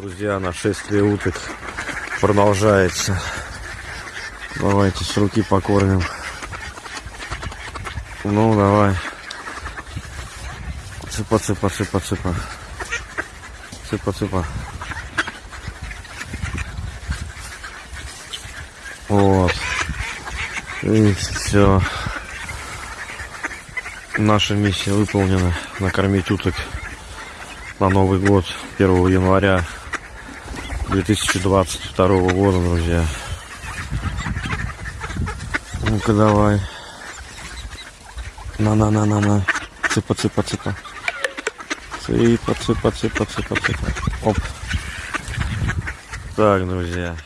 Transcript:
Друзья, нашествие уток продолжается. Давайте с руки покормим. Ну, давай. Цыпа, цыпа, цыпа, цыпа. Цыпа, цыпа. Вот. И все. Наша миссия выполнена. Накормить уток на Новый год 1 января 2022 года, друзья. Ну-ка давай. На-на-на-на-на. Цыпа, цыпа, цыпа. Цыпа, цыпа, цыпа, цыпа, цыпа. Оп. Так, друзья.